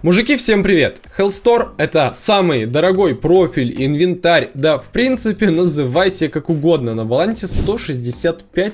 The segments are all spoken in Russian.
Мужики, всем привет! Hellstore это самый дорогой профиль, инвентарь, да в принципе называйте как угодно, на балансе 165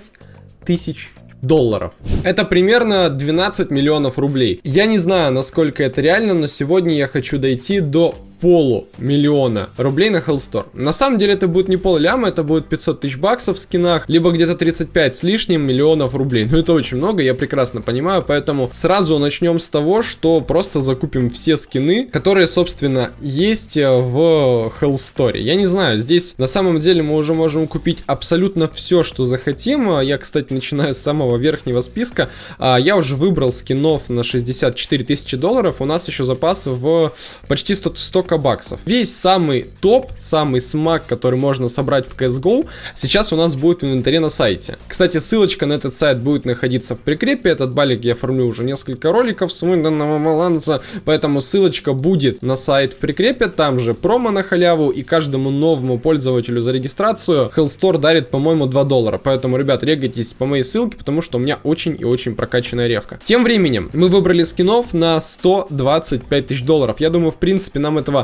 тысяч долларов. Это примерно 12 миллионов рублей. Я не знаю, насколько это реально, но сегодня я хочу дойти до полумиллиона рублей на Hellstore. На самом деле это будет не пол ляма, это будет 500 тысяч баксов в скинах, либо где-то 35 с лишним миллионов рублей. Ну это очень много, я прекрасно понимаю, поэтому сразу начнем с того, что просто закупим все скины, которые, собственно, есть э, в Hellstore. Я не знаю, здесь на самом деле мы уже можем купить абсолютно все, что захотим. Я, кстати, начинаю с самого верхнего списка. А, я уже выбрал скинов на 64 тысячи долларов, у нас еще запас в почти 100, 100 баксов. Весь самый топ, самый смак, который можно собрать в CSGO, сейчас у нас будет в инвентаре на сайте. Кстати, ссылочка на этот сайт будет находиться в прикрепе. Этот балик я формлю уже несколько роликов с данного баланса, поэтому ссылочка будет на сайт в прикрепе. Там же промо на халяву и каждому новому пользователю за регистрацию Hellstore дарит, по-моему, 2 доллара. Поэтому, ребят, регайтесь по моей ссылке, потому что у меня очень и очень прокачанная ревка. Тем временем, мы выбрали скинов на 125 тысяч долларов. Я думаю, в принципе, нам этого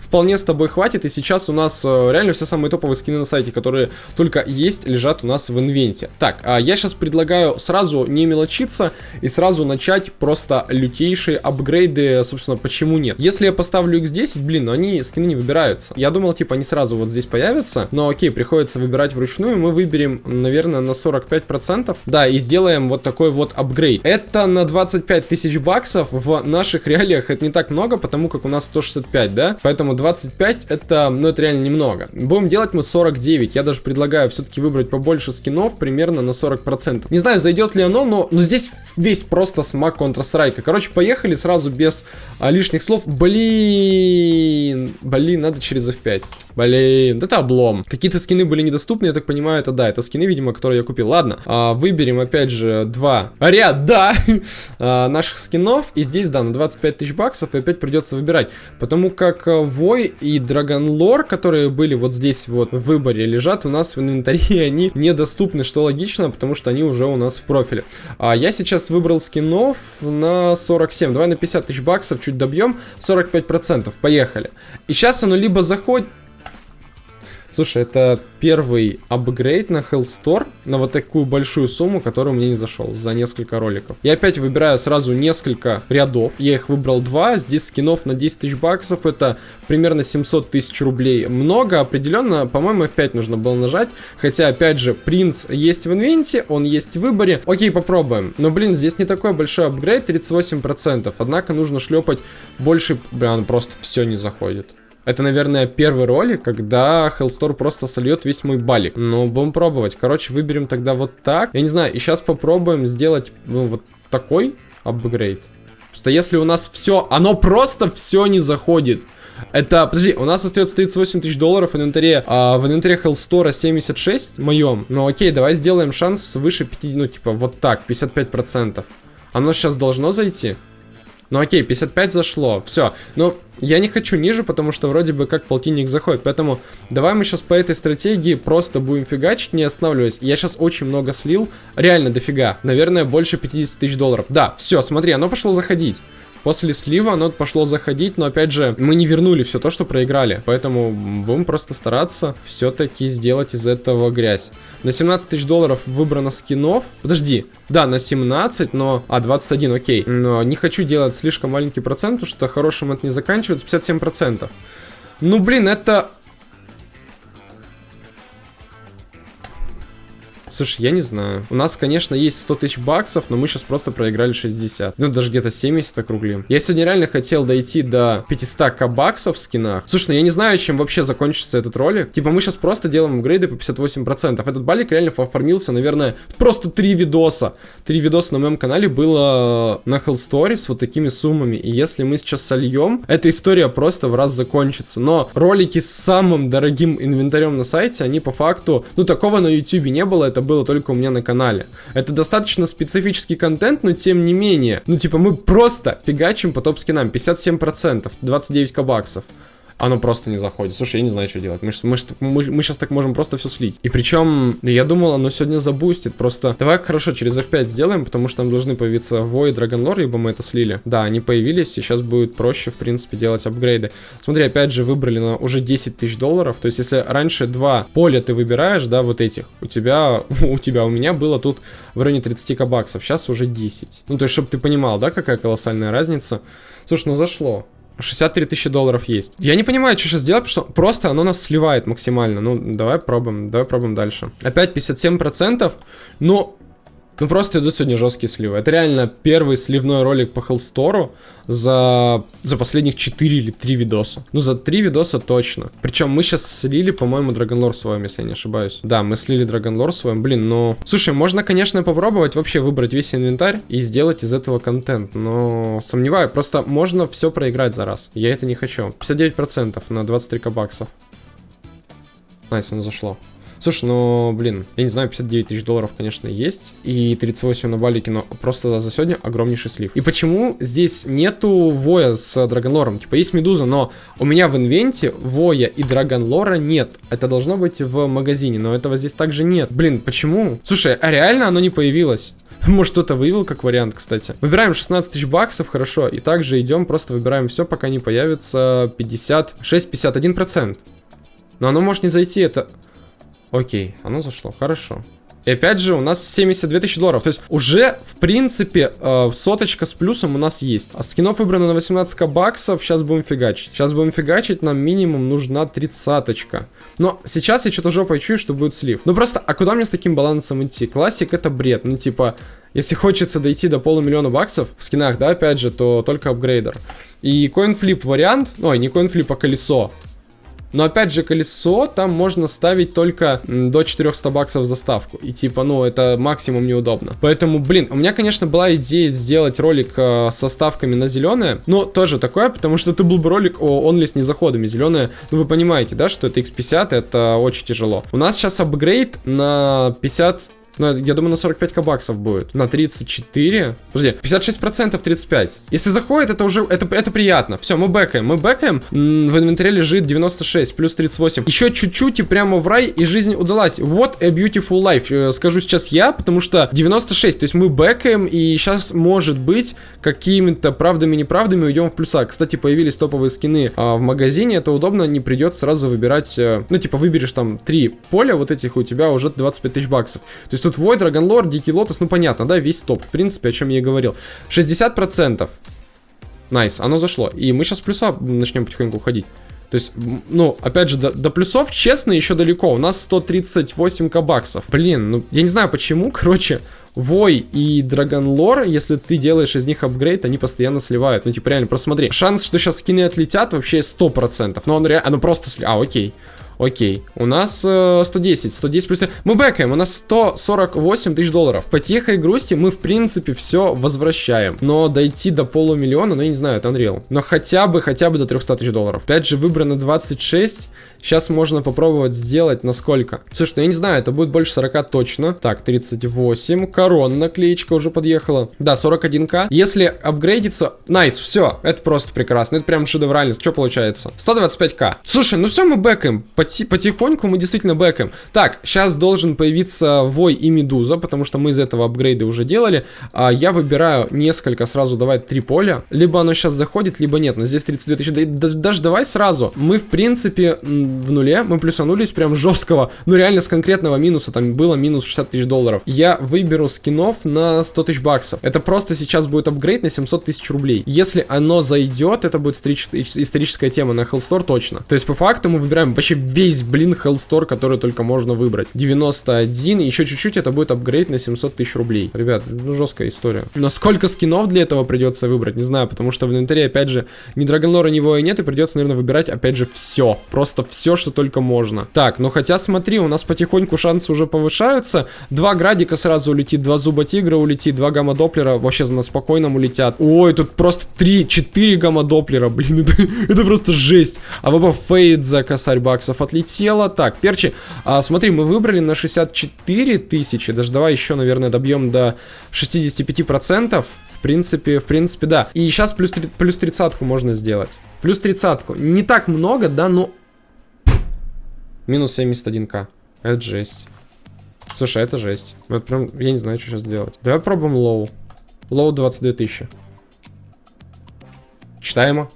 вполне с тобой хватит. И сейчас у нас э, реально все самые топовые скины на сайте, которые только есть, лежат у нас в инвенте. Так, а я сейчас предлагаю сразу не мелочиться и сразу начать просто лютейшие апгрейды. Собственно, почему нет? Если я поставлю x10, блин, ну они скины не выбираются. Я думал, типа, они сразу вот здесь появятся. Но окей, приходится выбирать вручную. Мы выберем, наверное, на 45%. Да, и сделаем вот такой вот апгрейд. Это на 25 тысяч баксов. В наших реалиях это не так много, потому как у нас 165, да? Поэтому 25 это, ну это реально немного. Будем делать мы 49. Я даже предлагаю все-таки выбрать побольше скинов, примерно на 40%. Не знаю, зайдет ли оно, но, но здесь весь просто смак Counter-Strike. Короче, поехали сразу без а, лишних слов. Блин, блин, надо через F5. Блин, это облом. Какие-то скины были недоступны, я так понимаю, это да, это скины, видимо, которые я купил. Ладно, а, выберем опять же два ряда а, наших скинов. И здесь, да, на 25 тысяч баксов и опять придется выбирать. Потому как э, Вой и Драгон Лор, которые были вот здесь вот в выборе, лежат у нас в инвентаре, они недоступны, что логично, потому что они уже у нас в профиле. А я сейчас выбрал скинов на 47. Давай на 50 тысяч баксов чуть добьем. 45%. Поехали. И сейчас оно либо заходит... Слушай, это первый апгрейд на Hellstore на вот такую большую сумму, которую мне не зашел за несколько роликов. Я опять выбираю сразу несколько рядов. Я их выбрал два. Здесь скинов на 10 тысяч баксов. Это примерно 700 тысяч рублей. Много, определенно. По-моему, F5 нужно было нажать. Хотя, опять же, принц есть в инвенте, он есть в выборе. Окей, попробуем. Но, блин, здесь не такой большой апгрейд, 38%. Однако нужно шлепать больше... Блин, просто все не заходит. Это, наверное, первый ролик, когда Hellstore просто сольет весь мой балик. Но будем пробовать. Короче, выберем тогда вот так. Я не знаю, и сейчас попробуем сделать, ну, вот такой апгрейд. Просто если у нас все, оно просто все не заходит. Это, подожди, у нас остается 38 тысяч долларов в инвентаре, а, в инвентаре Hellstore 76 моем. Ну окей, давай сделаем шанс выше 5, ну типа вот так, 55%. Оно сейчас должно зайти? Ну окей, 55 зашло, все. Но я не хочу ниже, потому что вроде бы как полтинник заходит. Поэтому давай мы сейчас по этой стратегии просто будем фигачить, не останавливаясь. Я сейчас очень много слил, реально дофига. Наверное, больше 50 тысяч долларов. Да, все, смотри, оно пошло заходить. После слива оно пошло заходить, но опять же, мы не вернули все то, что проиграли. Поэтому будем просто стараться все-таки сделать из этого грязь. На 17 тысяч долларов выбрано скинов. Подожди, да, на 17, но... А, 21, окей. Но не хочу делать слишком маленький процент, потому что хорошим это не заканчивается. 57%. Ну, блин, это Слушай, я не знаю. У нас, конечно, есть 100 тысяч баксов, но мы сейчас просто проиграли 60. Ну, даже где-то 70 округлим. Я сегодня реально хотел дойти до 500к баксов в скинах. Слушай, ну я не знаю, чем вообще закончится этот ролик. Типа, мы сейчас просто делаем апгрейды по 58%. Этот балик реально оформился, наверное, просто 3 видоса. 3 видоса на моем канале было на Hellstory с вот такими суммами. И если мы сейчас сольем, эта история просто в раз закончится. Но ролики с самым дорогим инвентарем на сайте, они по факту... Ну, такого на YouTube не было. Это это было только у меня на канале. Это достаточно специфический контент, но тем не менее. Ну, типа, мы просто фигачим по топ-скинам. 57%, 29 баксов. Оно просто не заходит. Слушай, я не знаю, что делать. Мы, мы, мы, мы сейчас так можем просто все слить. И причем, я думал, оно сегодня забустит. Просто давай хорошо, через F5 сделаем, потому что там должны появиться Void, Dragon Lore, либо мы это слили. Да, они появились, и сейчас будет проще, в принципе, делать апгрейды. Смотри, опять же, выбрали на уже 10 тысяч долларов. То есть, если раньше два поля ты выбираешь, да, вот этих, у тебя, у тебя, у меня было тут в районе 30 баксов, сейчас уже 10. Ну, то есть, чтобы ты понимал, да, какая колоссальная разница. Слушай, ну зашло. 63 тысячи долларов есть. Я не понимаю, что сейчас делать, потому что просто оно нас сливает максимально. Ну, давай пробуем, давай пробуем дальше. Опять 57%, но ну просто идут сегодня жесткие сливы. Это реально первый сливной ролик по Хеллстору за, за последних 4 или 3 видоса. Ну, за 3 видоса точно. Причем мы сейчас слили, по-моему, Dragon Lore с вами, если я не ошибаюсь. Да, мы слили Dragon Lore с вами. Блин, но... Слушай, можно, конечно, попробовать вообще выбрать весь инвентарь и сделать из этого контент. Но сомневаюсь, просто можно все проиграть за раз. Я это не хочу. 59% на 23 баксов. Nice, оно зашло. Слушай, ну, блин, я не знаю, 59 тысяч долларов, конечно, есть. И 38 на балике, но просто за сегодня огромнейший слив. И почему здесь нету Воя с Dragon Lore -ом? Типа, есть Медуза, но у меня в инвенте Воя и Драгонлора нет. Это должно быть в магазине, но этого здесь также нет. Блин, почему? Слушай, а реально оно не появилось? Может, кто-то выявил как вариант, кстати. Выбираем 16 тысяч баксов, хорошо. И также идем, просто выбираем все, пока не появится 56-51%. Но оно может не зайти, это... Окей, оно зашло, хорошо. И опять же, у нас 72 тысячи долларов. То есть уже, в принципе, э, соточка с плюсом у нас есть. А скинов выбрано на 18 баксов. Сейчас будем фигачить. Сейчас будем фигачить. Нам минимум нужна тридцаточка. Но сейчас я что-то жопой чую, что будет слив. Ну просто, а куда мне с таким балансом идти? Classic это бред. Ну типа, если хочется дойти до полумиллиона баксов в скинах, да, опять же, то только апгрейдер. И coinflip вариант, ой, не coinflip, а колесо. Но опять же, колесо там можно ставить только до 400 баксов за ставку. И типа, ну, это максимум неудобно. Поэтому, блин, у меня, конечно, была идея сделать ролик э, со ставками на зеленое. Но тоже такое, потому что это был бы ролик о only с незаходами. Зеленое, ну вы понимаете, да, что это X50, это очень тяжело. У нас сейчас апгрейд на 50 ну, я думаю, на 45 баксов будет. На 34. Подожди, 56% 35. Если заходит, это уже, это, это приятно. Все, мы бэкаем. Мы бэкаем. В инвентаре лежит 96, плюс 38. Еще чуть-чуть и прямо в рай, и жизнь удалась. Вот a beautiful life. Э, скажу сейчас я, потому что 96. То есть мы бэкаем, и сейчас, может быть, какими-то правдами-неправдами уйдем в плюса. Кстати, появились топовые скины а, в магазине. Это удобно, не придется сразу выбирать... Э, ну, типа, выберешь там три поля вот этих, у тебя уже 25 тысяч баксов. То есть есть тут Вой, Драгонлор, Дикий Лотос, ну понятно, да, весь топ, в принципе, о чем я и говорил. 60%. Nice, оно зашло. И мы сейчас плюса начнем потихоньку уходить. То есть, ну, опять же, до, до плюсов, честно, еще далеко. У нас 138к баксов. Блин, ну, я не знаю почему, короче, Вой и Dragon Lore, если ты делаешь из них апгрейд, они постоянно сливают. Ну, типа, реально, просто смотри. Шанс, что сейчас скины отлетят, вообще 100%. Но он реально, оно просто сли... А, окей. Окей. У нас э, 110. 110 плюс... Мы бэкаем. У нас 148 тысяч долларов. По тихой грусти мы, в принципе, все возвращаем. Но дойти до полумиллиона, ну, я не знаю, это Unreal. Но хотя бы, хотя бы до 300 тысяч долларов. Опять же, выбрано 26. Сейчас можно попробовать сделать на сколько? Слушай, ну я не знаю, это будет больше 40 точно. Так, 38. Корона наклеечка уже подъехала. Да, 41к. Если апгрейдится... Nice, все. Это просто прекрасно. Это прям шедеврально. Что получается? 125к. Слушай, ну все, мы бэкаем. Поти потихоньку мы действительно бэкаем. Так, сейчас должен появиться Вой и Медуза, потому что мы из этого апгрейда уже делали. А, я выбираю несколько, сразу давай три поля. Либо оно сейчас заходит, либо нет. Но здесь 32 тысячи. Да, даже давай сразу. Мы, в принципе, в нуле, мы плюсанулись прям жесткого, ну реально с конкретного минуса, там было минус 60 тысяч долларов. Я выберу скинов на 100 тысяч баксов. Это просто сейчас будет апгрейд на 700 тысяч рублей. Если оно зайдет, это будет историческая тема на Hellstore точно. То есть по факту мы выбираем вообще весь, блин, Hellstore, который только можно выбрать. 91, еще чуть-чуть это будет апгрейд на 700 тысяч рублей. Ребят, ну жесткая история. Но сколько скинов для этого придется выбрать, не знаю, потому что в инвентаре, опять же, ни Драгонлора, ни Воя нет, и придется, наверное, выбирать, опять же, все. Просто все что только можно. Так, ну хотя смотри, у нас потихоньку шансы уже повышаются. Два градика сразу улетит, два зуба тигра улетит, два гамма доплера вообще на спокойном улетят. Ой, тут просто 3-4 гамма доплера, блин, это, это просто жесть. Авапа Fade за косарь баксов отлетела. Так, перчи, а, смотри, мы выбрали на 64 тысячи, даже давай еще, наверное, добьем до 65%. В принципе, в принципе, да. И сейчас плюс, тридцатку можно сделать. Плюс тридцатку. Не так много, да, но... Минус 71к. Это жесть. Слушай, это жесть. Вот прям, я не знаю, что сейчас делать. Давай пробуем low. Лоу 22 тысячи. Читаемо.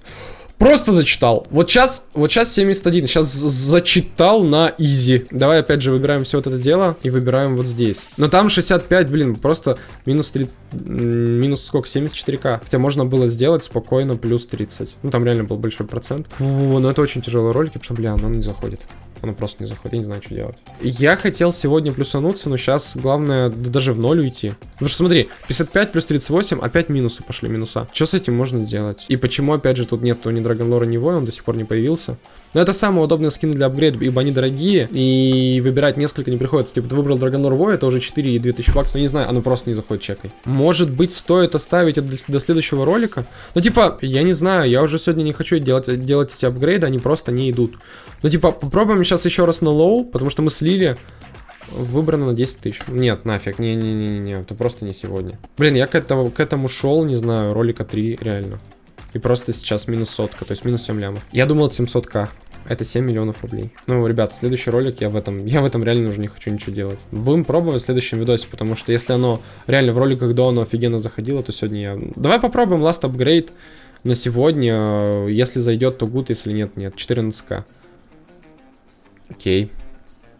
Просто зачитал. Вот сейчас, вот сейчас 71. Сейчас зачитал на изи. Давай опять же выбираем все вот это дело и выбираем вот здесь. Но там 65, блин, просто минус 3, минус сколько, 74к. Хотя можно было сделать спокойно плюс 30. Ну там реально был большой процент. Фу, но это очень тяжелый ролик, потому что, бля, он не заходит. Оно просто не заходит, я не знаю, что делать. Я хотел сегодня плюсануться, но сейчас главное даже в ноль уйти. Потому что смотри, 55 плюс 38, опять минусы пошли, минуса. Что с этим можно делать? И почему, опять же, тут нет ни Драгонлора, ни Воя, он до сих пор не появился. Но это самые удобные скины для апгрейда, ибо они дорогие, и выбирать несколько не приходится. Типа, ты выбрал Dragon Lore Воя, это уже 42000 баксов, но не знаю, оно просто не заходит чекой. Может быть, стоит оставить это до следующего ролика? Ну, типа, я не знаю, я уже сегодня не хочу делать, делать эти апгрейды, они просто не идут. Ну, типа, попробуем сейчас еще раз на low, потому что мы слили выбрано на 10 тысяч. Нет, нафиг, не-не-не-не, это просто не сегодня. Блин, я к этому, к этому шел, не знаю, ролика 3, реально. И просто сейчас минус сотка, то есть минус 7 лямов. Я думал, это 700к. Это 7 миллионов рублей. Ну, ребят, следующий ролик я в этом, я в этом реально уже не хочу ничего делать. Будем пробовать в следующем видосе, потому что если оно реально в роликах до оно офигенно заходило, то сегодня я... Давай попробуем last upgrade на сегодня. Если зайдет, то good, если нет, нет. 14к. Окей.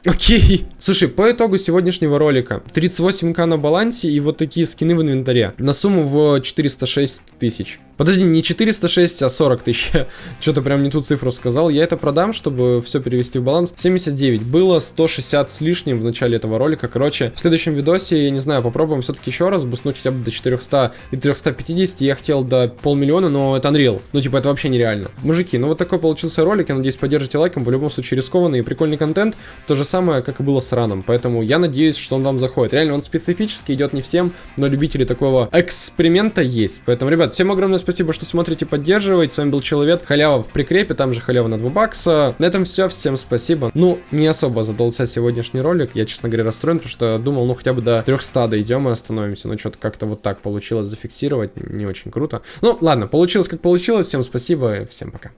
Окей. Слушай, по итогу сегодняшнего ролика 38к на балансе и вот такие скины в инвентаре. На сумму в 406 тысяч. Подожди, не 406, а 40 тысяч. Что-то прям не ту цифру сказал. Я это продам, чтобы все перевести в баланс. 79. Было 160 с лишним в начале этого ролика. Короче, в следующем видосе, я не знаю, попробуем все-таки еще раз буснуть хотя бы до 400 и 350. Я хотел до полмиллиона, но это Unreal. Ну, типа, это вообще нереально. Мужики, ну вот такой получился ролик. Я надеюсь, поддержите лайком. В любом случае, рискованный и прикольный контент. То же самое, как и было с раном. Поэтому я надеюсь, что он вам заходит. Реально, он специфически идет не всем, но любители такого эксперимента есть. Поэтому, ребят, всем огромное спасибо, что смотрите, поддерживаете. С вами был Человек. Халява в прикрепе, там же халява на 2 бакса. На этом все, всем спасибо. Ну, не особо задался сегодняшний ролик. Я, честно говоря, расстроен, потому что думал, ну, хотя бы до 300 дойдем и остановимся. Но что-то как-то вот так получилось зафиксировать. Не очень круто. Ну, ладно, получилось как получилось. Всем спасибо всем пока.